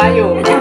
อ有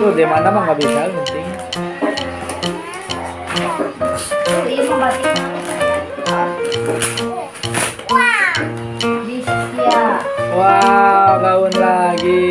lu di mana mah nggak bisa yang penting. Wow, bangun lagi.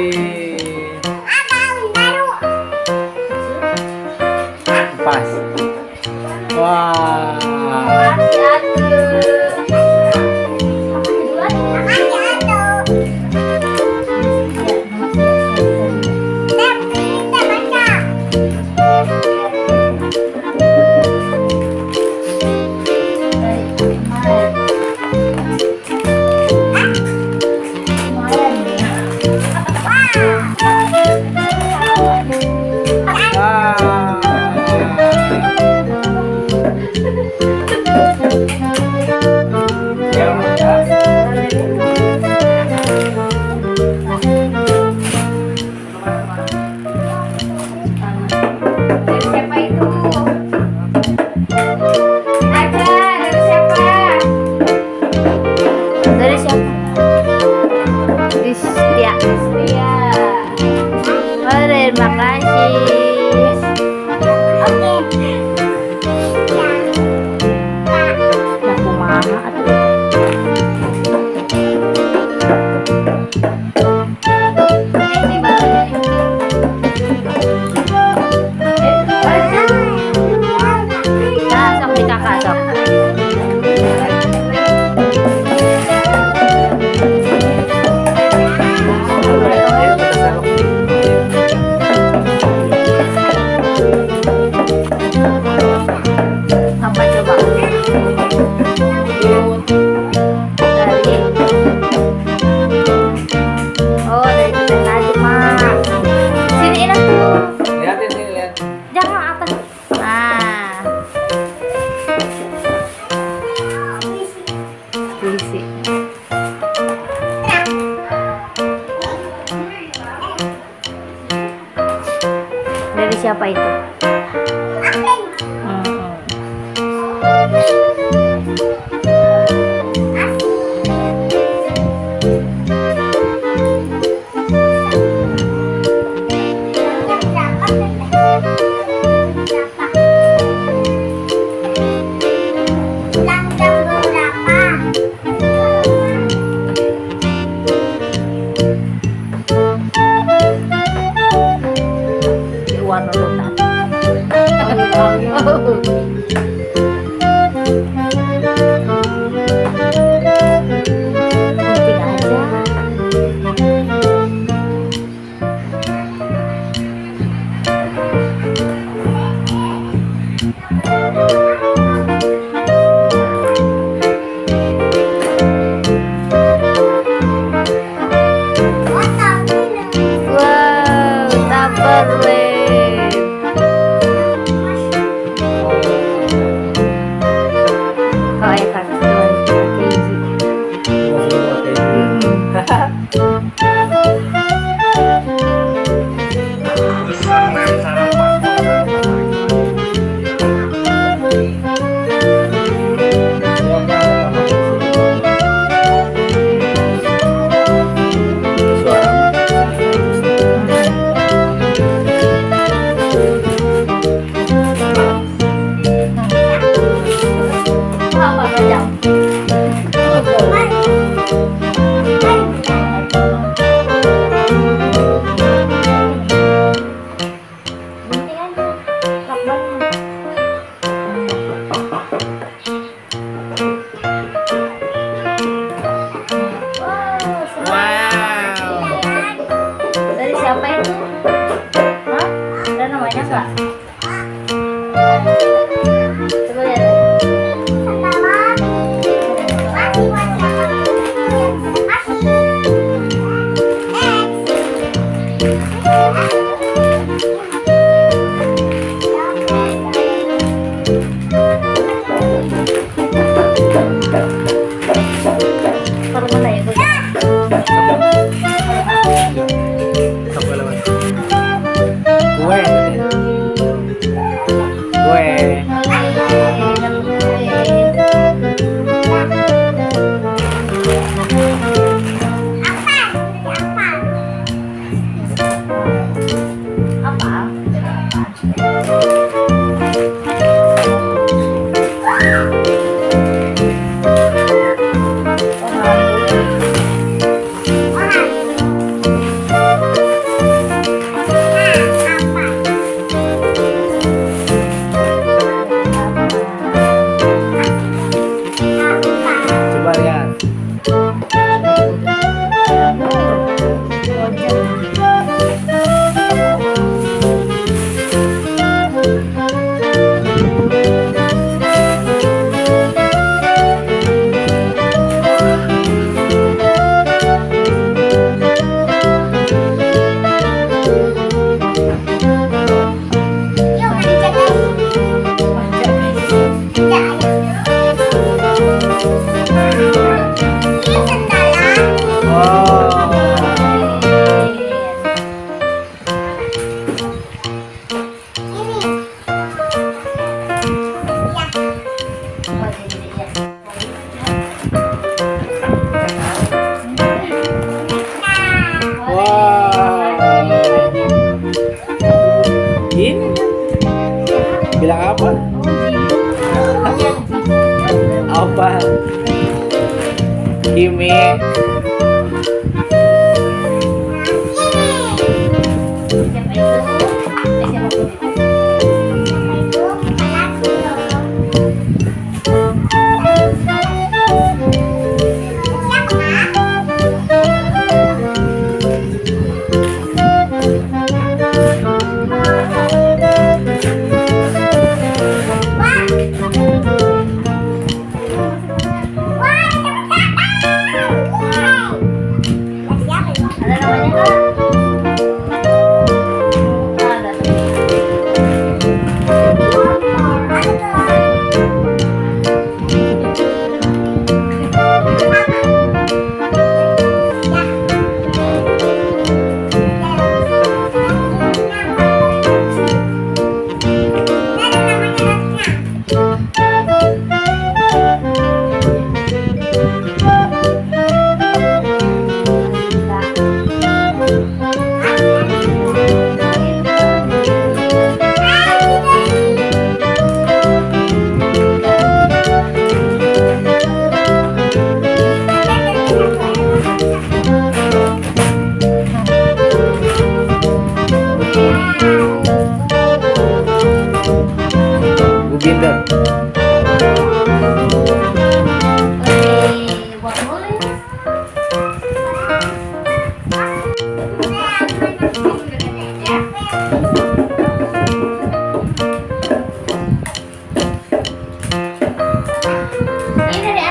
Atas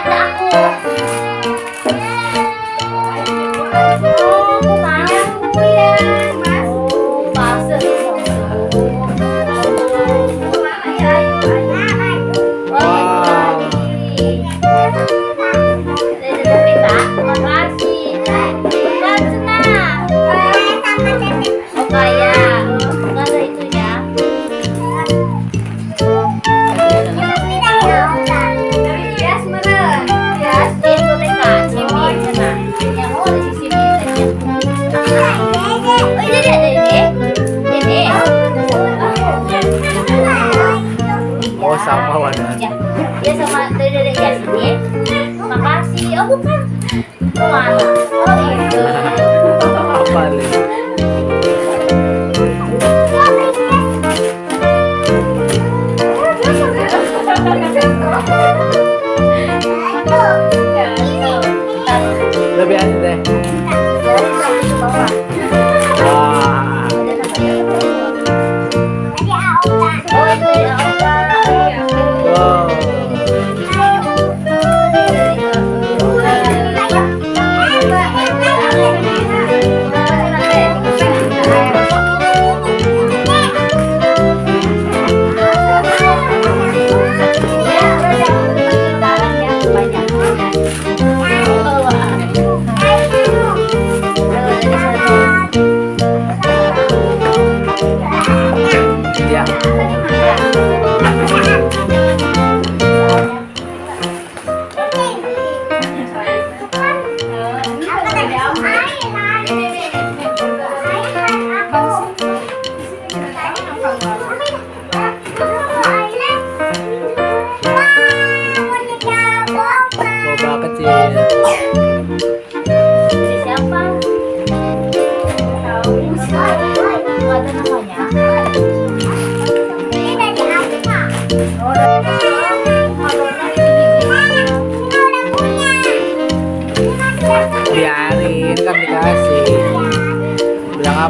aku. Oh, aku ya,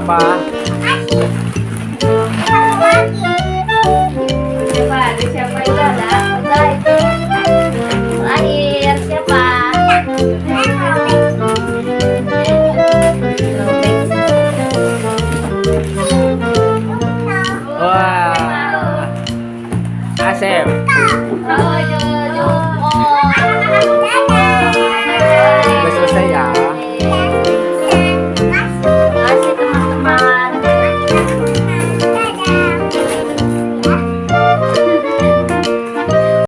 Biarin